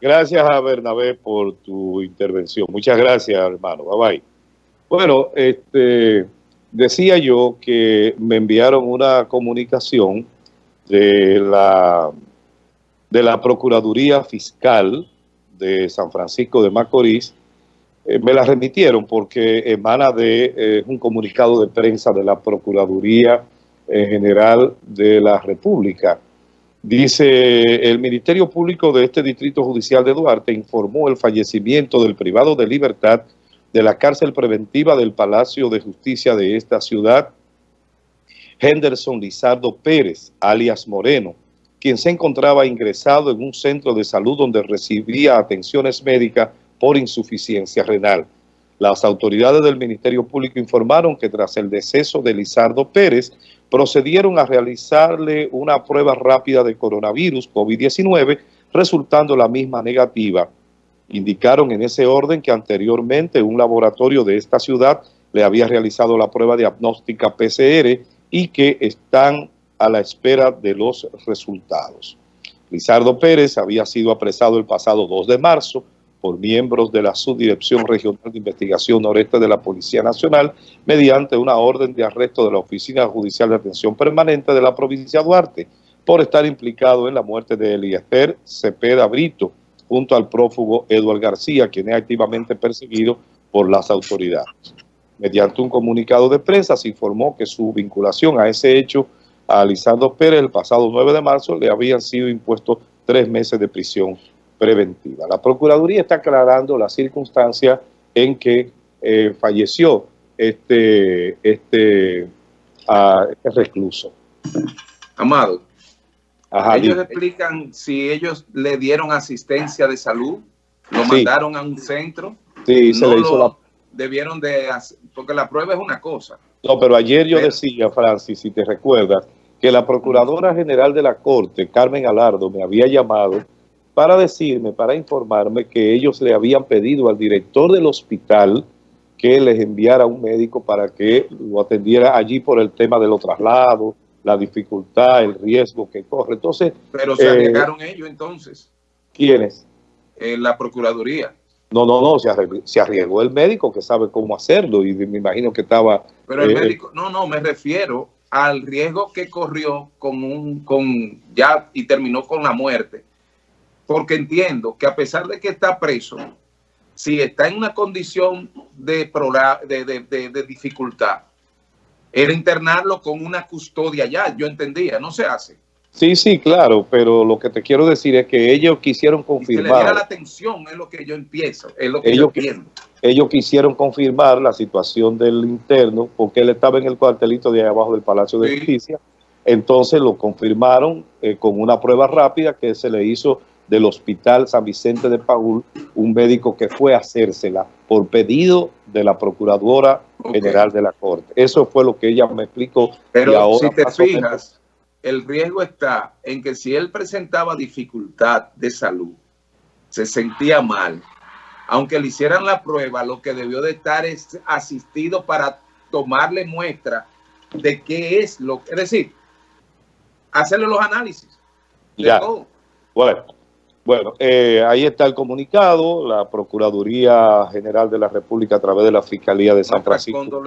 Gracias a Bernabé por tu intervención. Muchas gracias, hermano. Bye bye. Bueno, este, decía yo que me enviaron una comunicación de la, de la Procuraduría Fiscal de San Francisco de Macorís. Eh, me la remitieron porque emana de eh, un comunicado de prensa de la Procuraduría General de la República Dice, el Ministerio Público de este Distrito Judicial de Duarte informó el fallecimiento del privado de libertad de la cárcel preventiva del Palacio de Justicia de esta ciudad, Henderson Lizardo Pérez, alias Moreno, quien se encontraba ingresado en un centro de salud donde recibía atenciones médicas por insuficiencia renal. Las autoridades del Ministerio Público informaron que tras el deceso de Lizardo Pérez, procedieron a realizarle una prueba rápida de coronavirus COVID-19, resultando la misma negativa. Indicaron en ese orden que anteriormente un laboratorio de esta ciudad le había realizado la prueba diagnóstica PCR y que están a la espera de los resultados. Lizardo Pérez había sido apresado el pasado 2 de marzo por miembros de la Subdirección Regional de Investigación Noreste de la Policía Nacional mediante una orden de arresto de la Oficina Judicial de Atención Permanente de la provincia de Duarte por estar implicado en la muerte de Eliezer Cepeda Brito junto al prófugo Eduardo García, quien es activamente perseguido por las autoridades. Mediante un comunicado de prensa se informó que su vinculación a ese hecho a Lisandro Pérez el pasado 9 de marzo le habían sido impuestos tres meses de prisión preventiva. La Procuraduría está aclarando la circunstancia en que eh, falleció este, este, este, recluso. Amado, ellos explican si ellos le dieron asistencia de salud, lo mandaron a un centro. Sí, se le hizo la... Debieron de, porque la prueba es una cosa. No, pero ayer yo decía, Francis, si te recuerdas, que la Procuradora General de la Corte, Carmen Alardo, me había llamado para decirme, para informarme que ellos le habían pedido al director del hospital que les enviara un médico para que lo atendiera allí por el tema de los traslados, la dificultad, el riesgo que corre. Entonces, Pero se arriesgaron eh, ellos entonces. ¿Quiénes? En la Procuraduría. No, no, no, se arriesgó, el médico que sabe cómo hacerlo y me imagino que estaba... Pero el eh, médico, no, no, me refiero al riesgo que corrió con un, con ya y terminó con la muerte porque entiendo que a pesar de que está preso, si está en una condición de, de, de, dificultad, era internarlo con una custodia ya, yo entendía, no se hace. Sí, sí, claro, pero lo que te quiero decir es que ellos quisieron confirmar... Y se le diera la atención, es lo que yo empiezo, es lo que ellos, yo entiendo. Ellos quisieron confirmar la situación del interno, porque él estaba en el cuartelito de ahí abajo del Palacio de Justicia, entonces lo confirmaron eh, con una prueba rápida que se le hizo del Hospital San Vicente de Paul, un médico que fue a hacérsela por pedido de la Procuradora General de la Corte. Eso fue lo que ella me explicó. Pero si te fijas, el riesgo está en que si él presentaba dificultad de salud, se sentía mal, aunque le hicieran la prueba, lo que debió de estar es asistido para tomarle muestra de qué es lo que... Es decir, hacerle los análisis de ya. todo. Bueno, bueno, eh, ahí está el comunicado, la Procuraduría General de la República a través de la Fiscalía de San Francisco.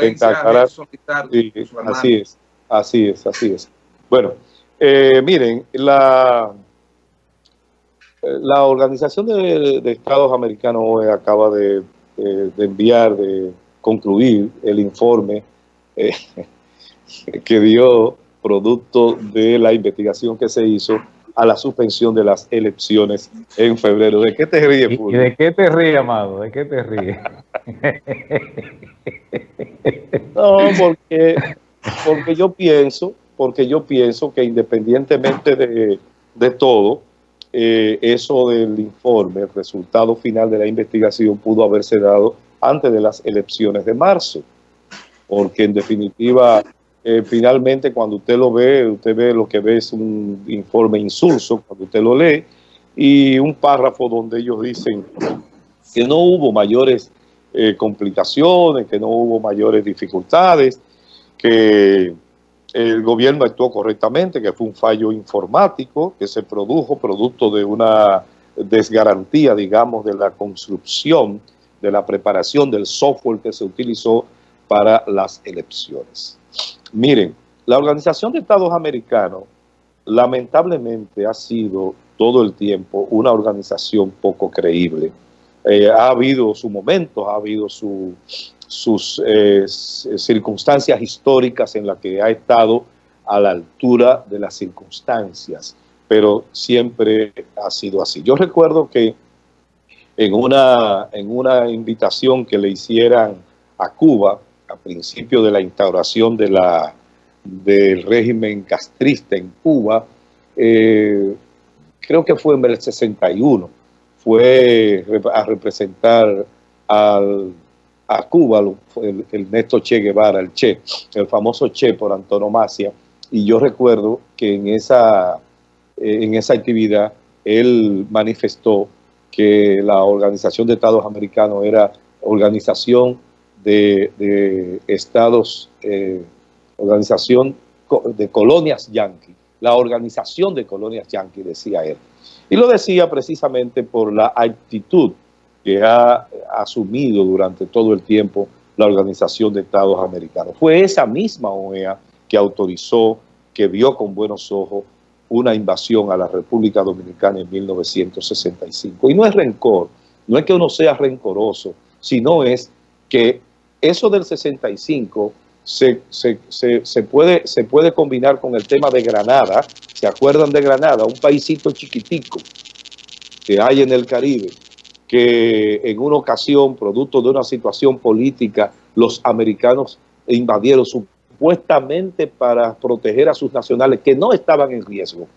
así es, así es, así es. Bueno, eh, miren, la, la Organización de, Estados Americanos acaba de, enviar, de concluir el informe eh, que dio producto de la investigación que se hizo a la suspensión de las elecciones en febrero. ¿De qué te ríes, ¿Y de qué te ríes, amado? ¿De qué te ríes? no, porque, porque yo pienso, porque yo pienso que independientemente de, todo, eh, eso del informe, el resultado final de la investigación pudo haberse dado antes de las elecciones de marzo, porque en definitiva eh, finalmente cuando usted lo ve, usted ve lo que ve es un informe insulso cuando usted lo lee y un párrafo donde ellos dicen que no hubo mayores eh, complicaciones, que no hubo mayores dificultades, que el gobierno actuó correctamente, que fue un fallo informático que se produjo producto de una desgarantía, digamos, de la construcción, de la preparación del software que se utilizó para las elecciones. Miren, la Organización de Estados Americanos lamentablemente ha sido todo el tiempo una organización poco creíble. Eh, ha habido sus momentos, ha habido sus eh, circunstancias históricas en las que ha estado a la altura de las circunstancias, pero siempre ha sido así. Yo recuerdo que en una, en una invitación que le hicieran a Cuba, a principio de la instauración del régimen castrista en Cuba, eh, creo que fue en el 61, fue a representar a Cuba el, el Néstor Che Guevara, el Che, el famoso Che por antonomasia, y yo recuerdo que en esa, eh, en esa actividad él manifestó que la Organización de Estados Americanos era organización de, estados, eh, organización de colonias yanqui, la organización de colonias yanqui, decía él. Y lo decía precisamente por la actitud que ha asumido durante todo el tiempo la Organización de Estados Americanos. Fue esa misma OEA que autorizó, que vio con buenos ojos una invasión a la República Dominicana en 1965. Y no es rencor, no es que uno sea rencoroso, sino es que eso del 65 se, puede, combinar con el tema de Granada. ¿Se acuerdan de Granada? Un paísito chiquitico que hay en el Caribe, que en una ocasión, producto de una situación política, los americanos invadieron su supuestamente para proteger a sus nacionales que no estaban en riesgo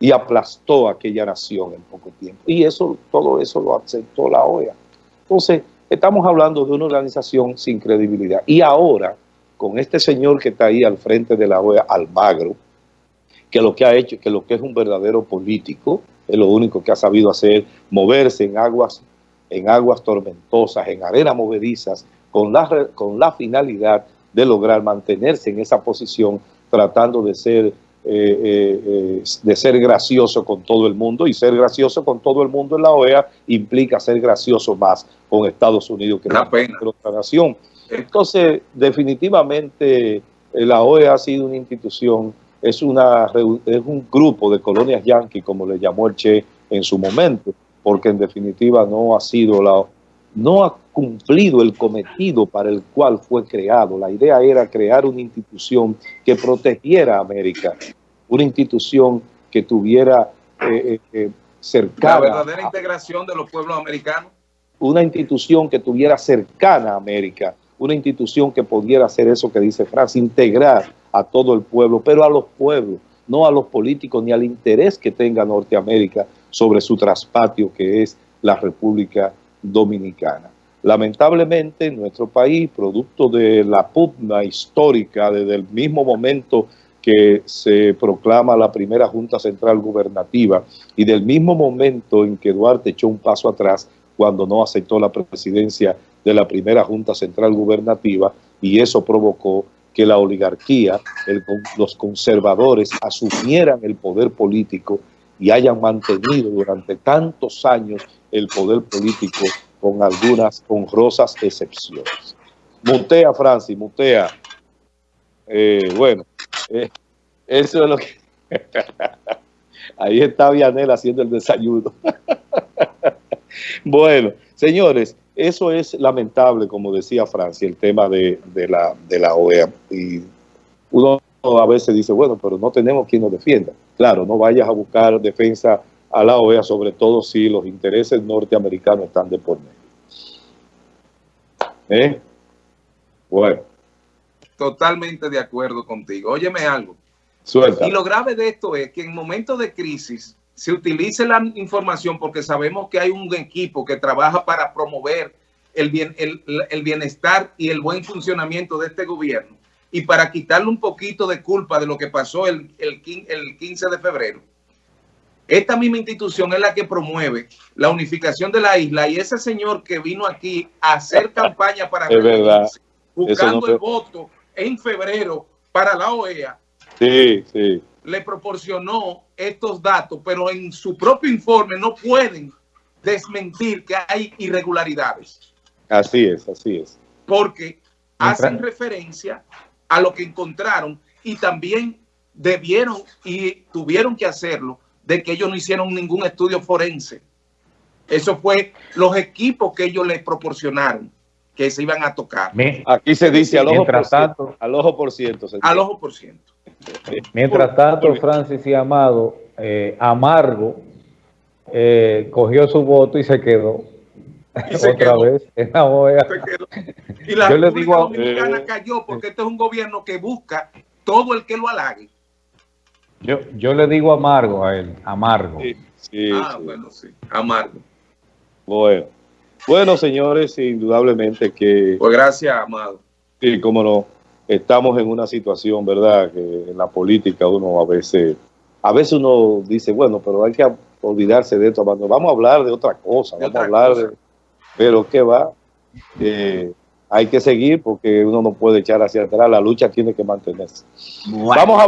y aplastó aquella nación en poco tiempo. Y eso, todo eso lo aceptó la OEA. Entonces, estamos hablando de una organización sin credibilidad. Y ahora, con este señor que está ahí al frente de la OEA, Almagro, que lo que ha hecho, que lo que es un verdadero político, es lo único que ha sabido hacer, moverse en aguas, en aguas tormentosas, en arenas movedizas, con la, con la finalidad de lograr mantenerse en esa posición tratando de ser, eh, eh, eh, de ser gracioso con todo el mundo y ser gracioso con todo el mundo en la OEA implica ser gracioso más con Estados Unidos que la otra nación. Entonces, definitivamente la OEA ha sido una institución, es, una, es un grupo de colonias yanquis, como le llamó el Che en su momento, porque en definitiva no ha sido la no ha cumplido el cometido para el cual fue creado. La idea era crear una institución que protegiera a América, una institución que tuviera eh, eh, eh, cercana... La verdadera integración de los pueblos americanos. Una institución que tuviera cercana a América, una institución que pudiera hacer eso que dice Francia, integrar a todo el pueblo, pero a los pueblos, no a los políticos ni al interés que tenga Norteamérica sobre su traspatio que es la República Dominicana. Lamentablemente, en nuestro país, producto de la pugna histórica desde el mismo momento que se proclama la primera Junta Central Gubernativa y del mismo momento en que Duarte echó un paso atrás cuando no aceptó la presidencia de la primera Junta Central Gubernativa y eso provocó que la oligarquía, los conservadores asumieran el poder político y hayan mantenido durante tantos años el poder político con algunas honrosas excepciones. Mutea, Francis, mutea. Eh, bueno, eh, eso es lo que... Ahí está Vianel haciendo el desayuno. bueno, señores, eso es lamentable, como decía Francia, el tema de, la, de la OEA. Y uno a veces dice, bueno, pero no tenemos quien nos defienda. Claro, no vayas a buscar defensa a la OEA, sobre todo si los intereses norteamericanos están de por medio. ¿Eh? Bueno. Totalmente de acuerdo contigo. Óyeme algo. Suelta. Y lo grave de esto es que en momentos de crisis se utilice la información porque sabemos que hay un equipo que trabaja para promover el, bien, el, bienestar y el buen funcionamiento de este gobierno y para quitarle un poquito de culpa de lo que pasó el, el, el 15 de febrero esta misma institución es la que promueve la unificación de la isla y ese señor que vino aquí a hacer campaña para es buscando el voto en febrero para la OEA. Sí, sí. le proporcionó estos datos, pero en su propio informe no pueden desmentir que hay irregularidades. Así es, así es. Porque hacen referencia a lo que encontraron y también debieron y tuvieron que hacerlo de que ellos no hicieron ningún estudio forense. Eso fue los equipos que ellos les proporcionaron que se iban a tocar. Aquí se dice al ojo por ciento. Al ojo por ciento. Al ojo por ciento. Mientras tanto, Francis y Amado, eh, Amargo eh, cogió su voto y se quedó. Otra vez en la OEA. Y la Yo República Dominicana eh, cayó porque este es un gobierno que busca todo el que lo halague. Yo, yo le digo amargo a él, amargo. ah, bueno, sí, amargo. Bueno. Bueno, señores, indudablemente que... Pues gracias, Amado. Sí, cómo no. Estamos en una situación, ¿verdad? Que en la política uno a veces... A veces uno dice, bueno, pero hay que olvidarse de esto. Vamos a hablar de otra cosa. vamos a hablar de... Pero ¿qué va? Eh, hay que seguir porque uno no puede echar hacia atrás. La lucha tiene que mantenerse. Vamos a